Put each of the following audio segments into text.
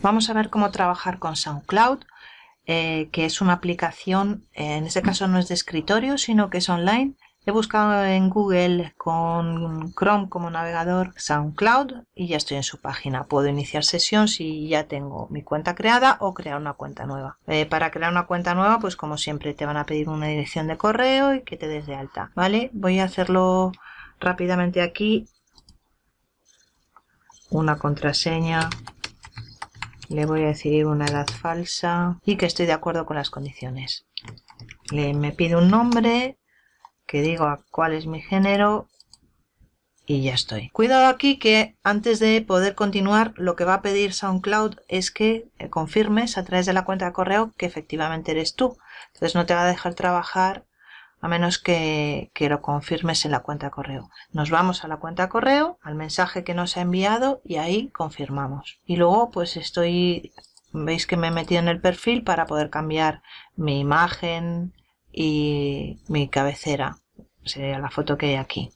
Vamos a ver cómo trabajar con SoundCloud, eh, que es una aplicación, eh, en este caso no es de escritorio, sino que es online. He buscado en Google con Chrome como navegador SoundCloud y ya estoy en su página. Puedo iniciar sesión si ya tengo mi cuenta creada o crear una cuenta nueva. Eh, para crear una cuenta nueva, pues como siempre te van a pedir una dirección de correo y que te des de alta. ¿Vale? Voy a hacerlo rápidamente aquí. Una contraseña le voy a decir una edad falsa y que estoy de acuerdo con las condiciones. Le, me pide un nombre, que digo cuál es mi género y ya estoy. Cuidado aquí que antes de poder continuar lo que va a pedir SoundCloud es que eh, confirmes a través de la cuenta de correo que efectivamente eres tú. Entonces no te va a dejar trabajar a menos que, lo confirmes en la cuenta correo. Nos vamos a la cuenta correo, al mensaje que nos ha enviado y ahí confirmamos. Y luego pues estoy, veis que me he metido en el perfil para poder cambiar mi imagen y mi cabecera, sería la foto que hay aquí.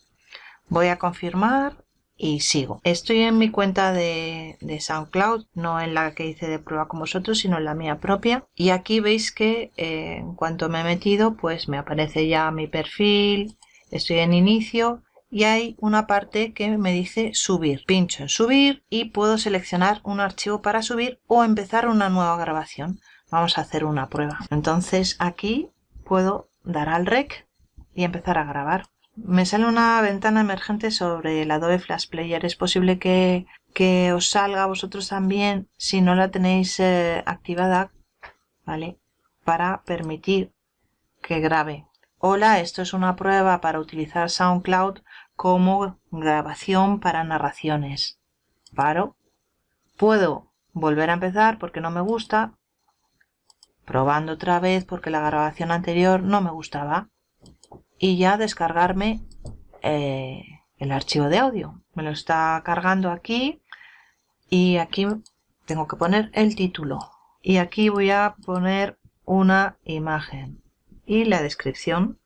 Voy a confirmar y sigo. Estoy en mi cuenta de, SoundCloud, no en la que hice de prueba con vosotros, sino en la mía propia. Y aquí veis que eh, en cuanto me he metido, pues me aparece ya mi perfil, estoy en inicio y hay una parte que me dice subir. Pincho en subir y puedo seleccionar un archivo para subir o empezar una nueva grabación. Vamos a hacer una prueba. Entonces aquí puedo dar al rec y empezar a grabar. Me sale una ventana emergente sobre el Adobe Flash Player. Es posible que, os salga a vosotros también si no la tenéis eh, activada, ¿vale? Para permitir que grabe. Hola, esto es una prueba para utilizar SoundCloud como grabación para narraciones. Paro. Puedo volver a empezar porque no me gusta. Probando otra vez porque la grabación anterior no me gustaba y ya descargarme eh, el archivo de audio. Me lo está cargando aquí y aquí tengo que poner el título. Y aquí voy a poner una imagen y la descripción.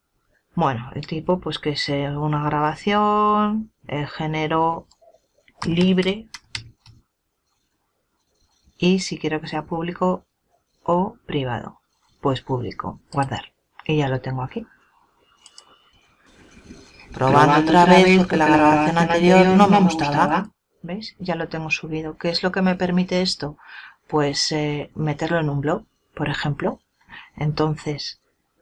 Bueno el tipo pues que es una grabación el género libre. Y si quiero que sea público o privado pues público guardar. Y ya lo tengo aquí probando otra vez porque la grabación anterior no me gustaba. ¿Veis? Ya lo tengo subido. ¿Qué es lo que me permite esto? Pues eh, meterlo en un blog, por ejemplo. Entonces,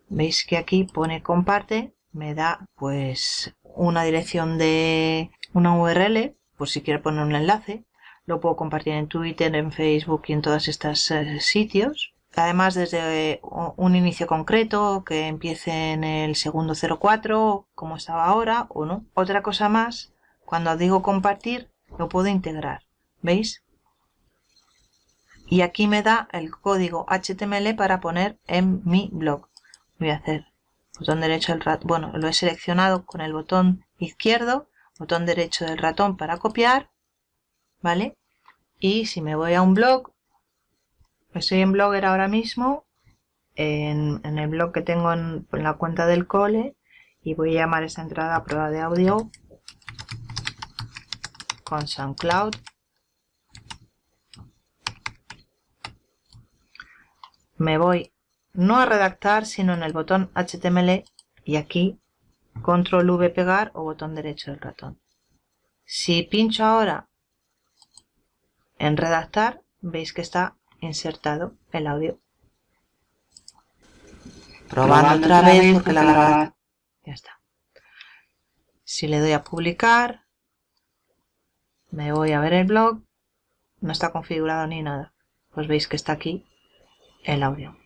veis que aquí pone comparte, me da pues una dirección de una URL, por si quiero poner un enlace. Lo puedo compartir en Twitter, en Facebook y en todos estos eh, sitios además desde un inicio concreto que empiece en el segundo 04 como estaba ahora o no. Otra cosa más, cuando digo compartir lo puedo integrar, ¿veis? Y aquí me da el código HTML para poner en mi blog. Voy a hacer botón derecho del ratón, bueno, lo he seleccionado con el botón izquierdo, botón derecho del ratón para copiar, ¿vale? Y si me voy a un blog, Estoy en Blogger ahora mismo, en, el blog que tengo en, la cuenta del cole y voy a llamar esta entrada prueba de audio con SoundCloud. Me voy no a redactar sino en el botón HTML y aquí control V pegar o botón derecho del ratón. Si pincho ahora en redactar veis que está insertado el audio. Probando, otra vez porque la grabación... Ya está. Si le doy a publicar, me voy a ver el blog, no está configurado ni nada. Pues veis que está aquí el audio.